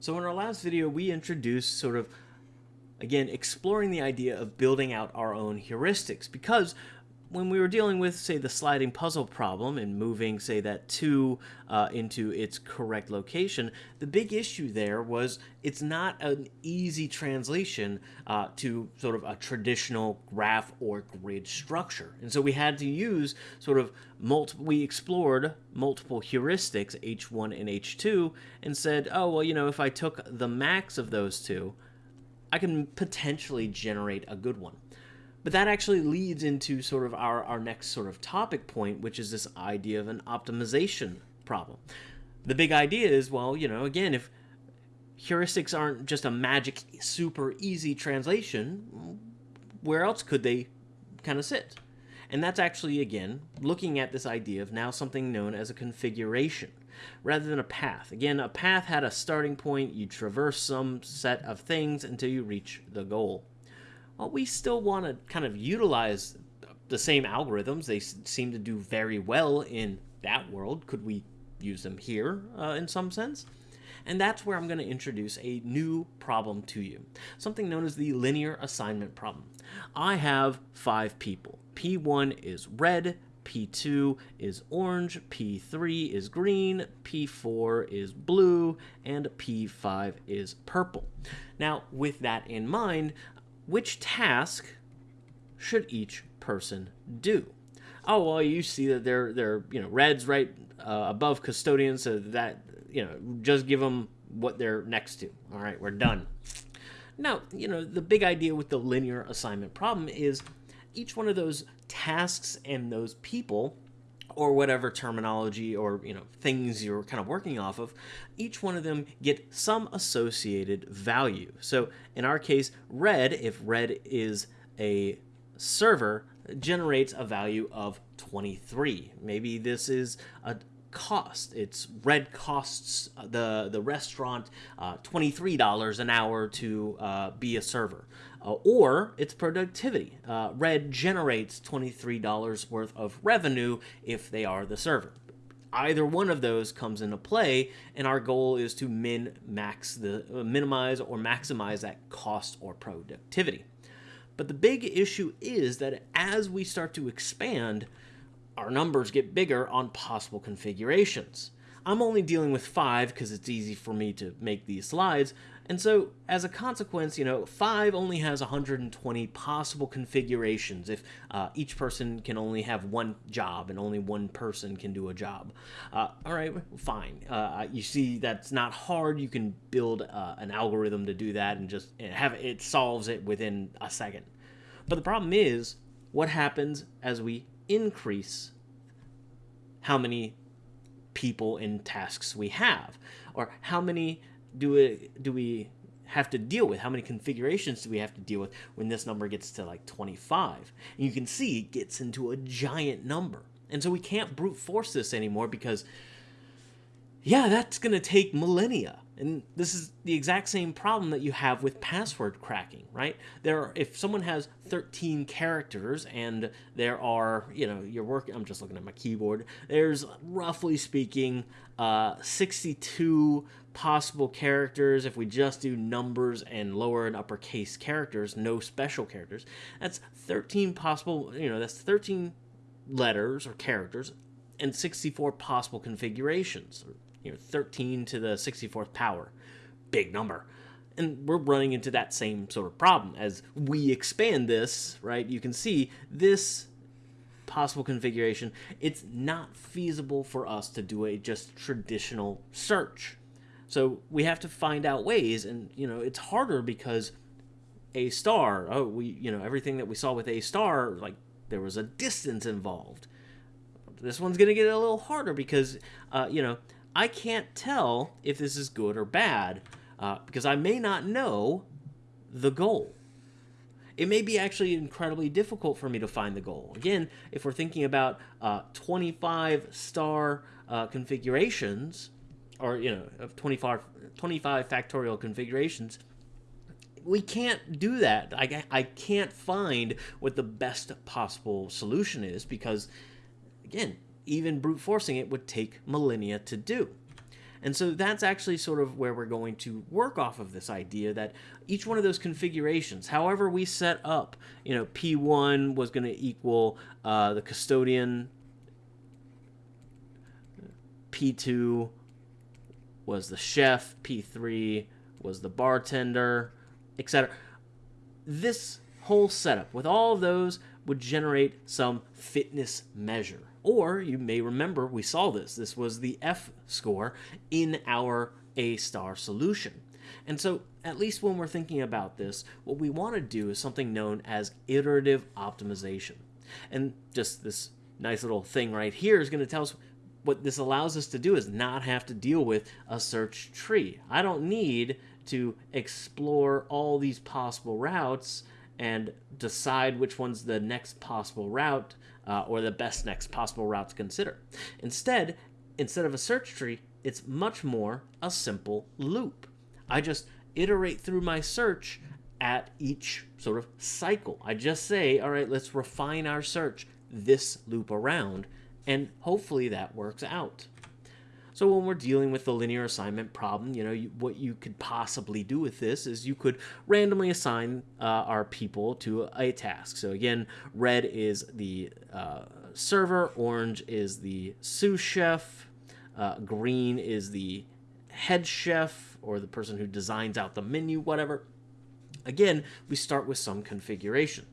So in our last video, we introduced sort of, again, exploring the idea of building out our own heuristics because when we were dealing with, say, the sliding puzzle problem and moving, say, that 2 uh, into its correct location, the big issue there was it's not an easy translation uh, to sort of a traditional graph or grid structure. And so we had to use sort of multiple, we explored multiple heuristics, H1 and H2, and said, oh, well, you know, if I took the max of those two, I can potentially generate a good one. But that actually leads into sort of our, our next sort of topic point, which is this idea of an optimization problem. The big idea is, well, you know, again, if heuristics aren't just a magic, super easy translation, where else could they kind of sit? And that's actually, again, looking at this idea of now something known as a configuration rather than a path. Again, a path had a starting point, you traverse some set of things until you reach the goal well, we still want to kind of utilize the same algorithms. They seem to do very well in that world. Could we use them here uh, in some sense? And that's where I'm going to introduce a new problem to you, something known as the linear assignment problem. I have five people. P1 is red, P2 is orange, P3 is green, P4 is blue, and P5 is purple. Now, with that in mind, which task should each person do? Oh, well, you see that they're, they're you know, red's right uh, above custodian, so that, you know, just give them what they're next to. All right, we're done. Now, you know, the big idea with the linear assignment problem is each one of those tasks and those people or whatever terminology or you know things you're kind of working off of each one of them get some associated value. So in our case red if red is a server generates a value of 23 maybe this is a cost. It's red costs the the restaurant uh, $23 an hour to uh, be a server uh, or its productivity. Uh, Red generates $23 worth of revenue if they are the server. Either one of those comes into play, and our goal is to min max the uh, minimize or maximize that cost or productivity. But the big issue is that as we start to expand, our numbers get bigger on possible configurations. I'm only dealing with five because it's easy for me to make these slides, and so, as a consequence, you know, 5 only has 120 possible configurations if uh, each person can only have one job and only one person can do a job. Uh, all right, fine. Uh, you see, that's not hard. You can build uh, an algorithm to do that and just have it solves it within a second. But the problem is, what happens as we increase how many people and tasks we have? Or how many do we do we have to deal with? How many configurations do we have to deal with when this number gets to like 25? And you can see it gets into a giant number. And so we can't brute force this anymore because, yeah, that's going to take millennia. And this is the exact same problem that you have with password cracking, right? There, are, if someone has 13 characters and there are, you know, you're working. I'm just looking at my keyboard. There's roughly speaking, uh, 62 possible characters. If we just do numbers and lower and uppercase characters, no special characters, that's 13 possible. You know, that's 13 letters or characters and 64 possible configurations you know, 13 to the 64th power. Big number. And we're running into that same sort of problem. As we expand this, right, you can see this possible configuration, it's not feasible for us to do a just traditional search. So we have to find out ways, and, you know, it's harder because A star, oh, we, you know, everything that we saw with A star, like, there was a distance involved. This one's going to get a little harder because, uh, you know, I can't tell if this is good or bad uh, because I may not know the goal. It may be actually incredibly difficult for me to find the goal. Again, if we're thinking about uh, 25 star uh, configurations, or, you know, of 25, 25 factorial configurations, we can't do that. I, I can't find what the best possible solution is because, again, even brute forcing it would take millennia to do. And so that's actually sort of where we're going to work off of this idea that each one of those configurations, however we set up, you know, P1 was going to equal uh, the custodian, P2 was the chef, P3 was the bartender, etc. This whole setup with all of those would generate some fitness measure. Or you may remember we saw this. This was the F score in our A star solution. And so, at least when we're thinking about this, what we want to do is something known as iterative optimization. And just this nice little thing right here is going to tell us what this allows us to do is not have to deal with a search tree. I don't need to explore all these possible routes and decide which one's the next possible route uh, or the best next possible route to consider. Instead, instead of a search tree, it's much more a simple loop. I just iterate through my search at each sort of cycle. I just say, all right, let's refine our search this loop around, and hopefully that works out. So when we're dealing with the linear assignment problem, you know, you, what you could possibly do with this is you could randomly assign uh, our people to a task. So again, red is the uh, server, orange is the sous chef, uh, green is the head chef or the person who designs out the menu, whatever. Again, we start with some configuration.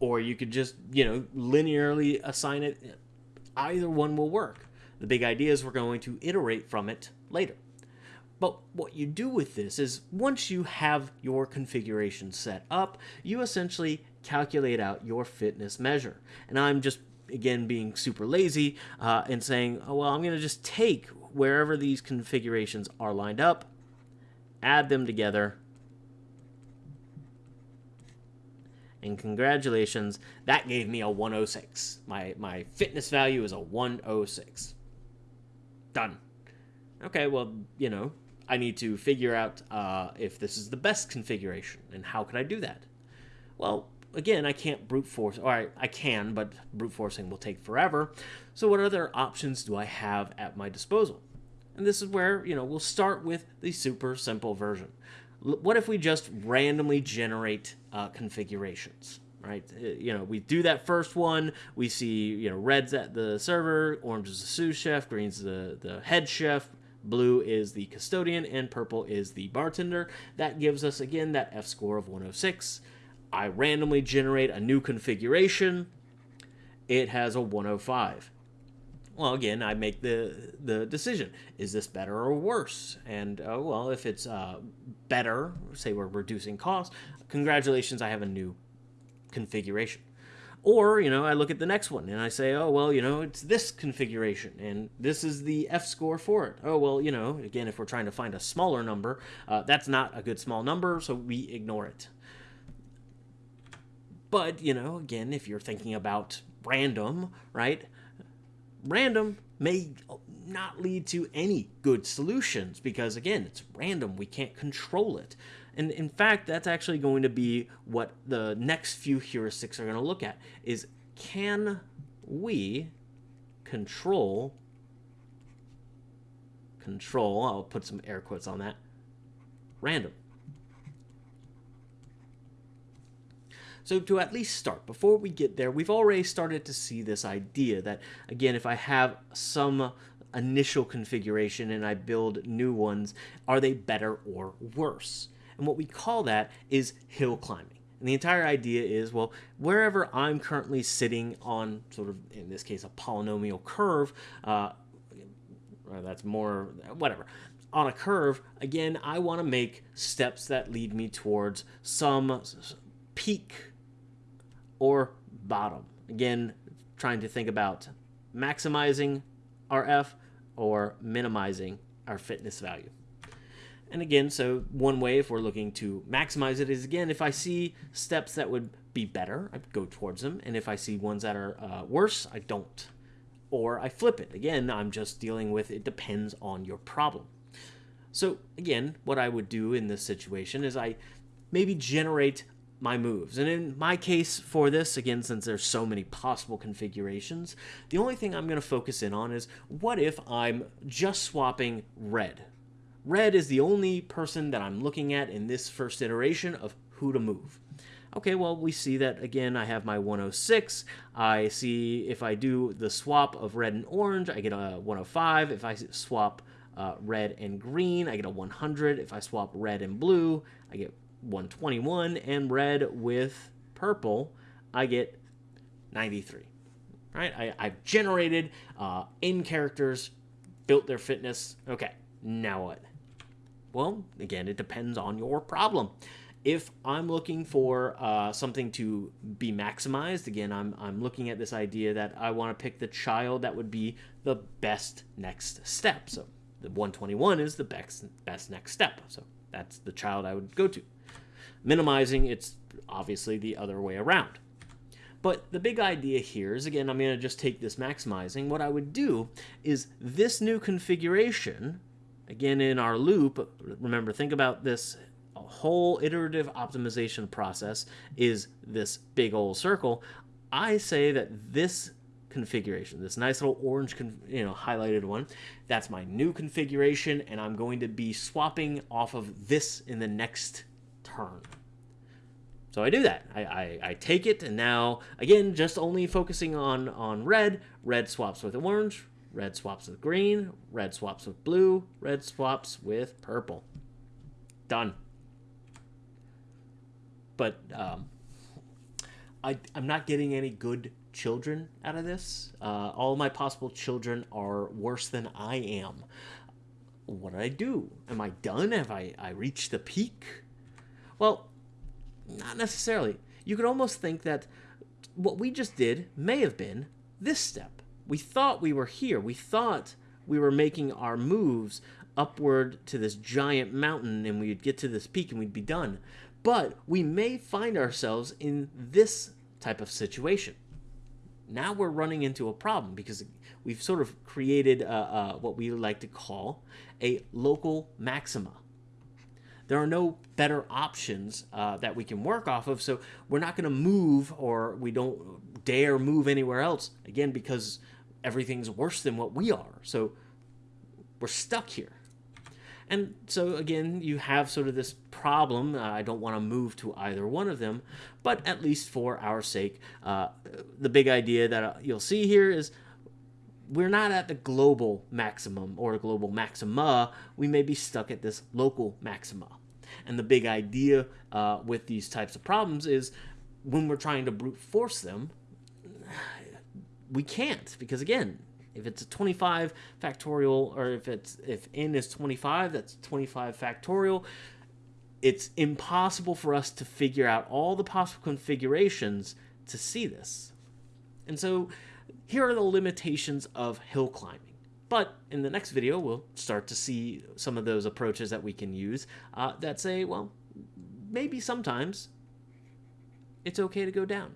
Or you could just, you know, linearly assign it. Either one will work. The big idea is we're going to iterate from it later. But what you do with this is once you have your configuration set up, you essentially calculate out your fitness measure. And I'm just, again, being super lazy uh, and saying, oh, well, I'm going to just take wherever these configurations are lined up, add them together, and congratulations, that gave me a 106. My, my fitness value is a 106. Done. Okay, well, you know, I need to figure out uh, if this is the best configuration, and how can I do that? Well, again, I can't brute force, or I, I can, but brute forcing will take forever. So what other options do I have at my disposal? And this is where, you know, we'll start with the super simple version. L what if we just randomly generate uh, configurations? Right? Uh, you know, we do that first one. We see, you know, red's at the server, orange is the sous chef, green's the, the head chef, blue is the custodian, and purple is the bartender. That gives us, again, that F score of 106. I randomly generate a new configuration. It has a 105. Well, again, I make the the decision: is this better or worse? And uh, well, if it's uh, better, say we're reducing costs, congratulations, I have a new configuration. Or, you know, I look at the next one and I say, oh, well, you know, it's this configuration and this is the F score for it. Oh, well, you know, again, if we're trying to find a smaller number, uh, that's not a good small number, so we ignore it. But, you know, again, if you're thinking about random, right? Random may not lead to any good solutions because, again, it's random. We can't control it. And in fact, that's actually going to be what the next few heuristics are going to look at is can we control control, I'll put some air quotes on that, random. So to at least start, before we get there, we've already started to see this idea that, again, if I have some initial configuration and I build new ones, are they better or worse? And what we call that is hill climbing. And the entire idea is, well, wherever I'm currently sitting on sort of, in this case, a polynomial curve, uh, that's more, whatever, on a curve, again, I want to make steps that lead me towards some peak or bottom. Again, trying to think about maximizing our F or minimizing our fitness value. And again, so one way if we're looking to maximize it is again, if I see steps that would be better, I go towards them. And if I see ones that are uh, worse, I don't. Or I flip it. Again, I'm just dealing with it depends on your problem. So again, what I would do in this situation is I maybe generate my moves. And in my case for this, again, since there's so many possible configurations, the only thing I'm going to focus in on is what if I'm just swapping red? Red is the only person that I'm looking at in this first iteration of who to move. Okay, well, we see that again, I have my 106. I see if I do the swap of red and orange, I get a 105. If I swap uh, red and green, I get a 100. If I swap red and blue, I get 121. And red with purple, I get 93. Right? I, I've generated uh, in characters, built their fitness. Okay, now what? Well, again, it depends on your problem if I'm looking for uh, something to be maximized, again, I'm, I'm looking at this idea that I want to pick the child that would be the best next step. So the 121 is the best, best next step. So that's the child I would go to. Minimizing, it's obviously the other way around. But the big idea here is, again, I'm going to just take this maximizing. What I would do is this new configuration, again, in our loop, remember, think about this whole iterative optimization process is this big old circle, I say that this configuration, this nice little orange, you know, highlighted one, that's my new configuration, and I'm going to be swapping off of this in the next turn. So I do that. I, I, I, take it, and now, again, just only focusing on, on red. Red swaps with orange, red swaps with green, red swaps with blue, red swaps with purple. Done but um, I, I'm not getting any good children out of this. Uh, all my possible children are worse than I am. What do I do? Am I done? Have I, I reached the peak? Well, not necessarily. You could almost think that what we just did may have been this step. We thought we were here. We thought we were making our moves upward to this giant mountain and we'd get to this peak and we'd be done. But we may find ourselves in this type of situation. Now we're running into a problem because we've sort of created uh, uh, what we like to call a local maxima. There are no better options uh, that we can work off of, so we're not going to move or we don't dare move anywhere else, again, because everything's worse than what we are. So we're stuck here. And so again, you have sort of this problem. Uh, I don't want to move to either one of them, but at least for our sake, uh, the big idea that uh, you'll see here is we're not at the global maximum or global maxima. We may be stuck at this local maxima. And the big idea uh, with these types of problems is when we're trying to brute force them, we can't because again if it's a 25 factorial, or if it's if n is 25, that's 25 factorial. It's impossible for us to figure out all the possible configurations to see this. And so here are the limitations of hill climbing. But in the next video, we'll start to see some of those approaches that we can use uh, that say, well, maybe sometimes it's okay to go down.